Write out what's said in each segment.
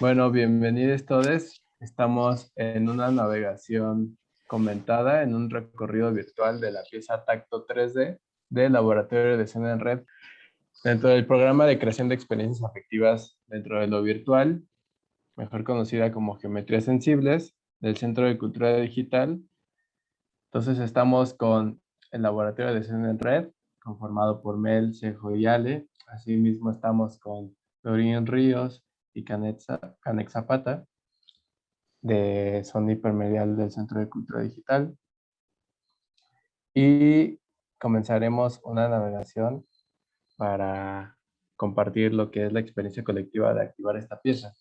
Bueno, bienvenidos todos. Estamos en una navegación comentada, en un recorrido virtual de la pieza Tacto 3D del Laboratorio de Escena en Red. Dentro del programa de creación de experiencias afectivas dentro de lo virtual, mejor conocida como Geometrías Sensibles, del Centro de Cultura Digital. Entonces estamos con el Laboratorio de Escena en Red, conformado por Mel, Cejo y Ale. Asimismo estamos con Dorín Ríos, y Canet, Zapata de Sony Hipermedial del Centro de Cultura Digital. Y comenzaremos una navegación para compartir lo que es la experiencia colectiva de activar esta pieza.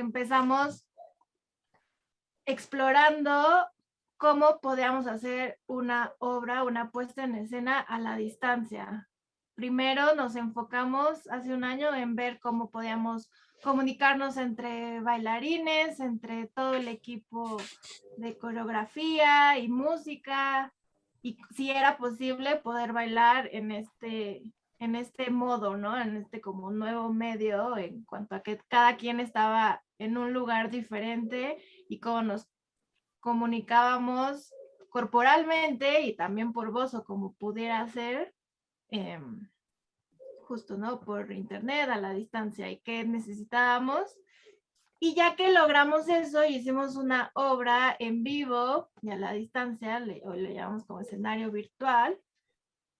Empezamos explorando cómo podíamos hacer una obra, una puesta en escena a la distancia. Primero nos enfocamos hace un año en ver cómo podíamos comunicarnos entre bailarines, entre todo el equipo de coreografía y música, y si era posible poder bailar en este, en este modo, ¿no? En este como nuevo medio en cuanto a que cada quien estaba en un lugar diferente y cómo nos comunicábamos corporalmente y también por voz o como pudiera ser, em, justo, ¿no? Por internet, a la distancia y qué necesitábamos. Y ya que logramos eso, hicimos una obra en vivo y a la distancia, le, o le llamamos como escenario virtual,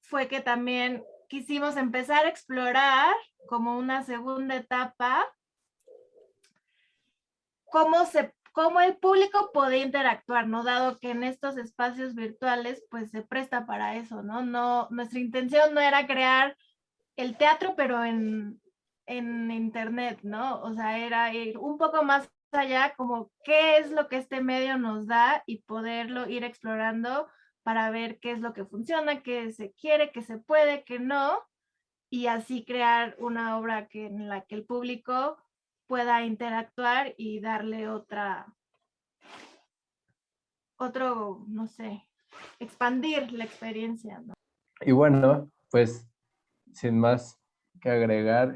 fue que también quisimos empezar a explorar como una segunda etapa cómo, se, cómo el público puede interactuar, ¿no? Dado que en estos espacios virtuales pues se presta para eso, ¿no? no nuestra intención no era crear el teatro, pero en, en internet, ¿no? O sea, era ir un poco más allá, como qué es lo que este medio nos da y poderlo ir explorando para ver qué es lo que funciona, qué se quiere, qué se puede, qué no, y así crear una obra que, en la que el público pueda interactuar y darle otra, otro, no sé, expandir la experiencia. Y bueno, pues sin más que agregar,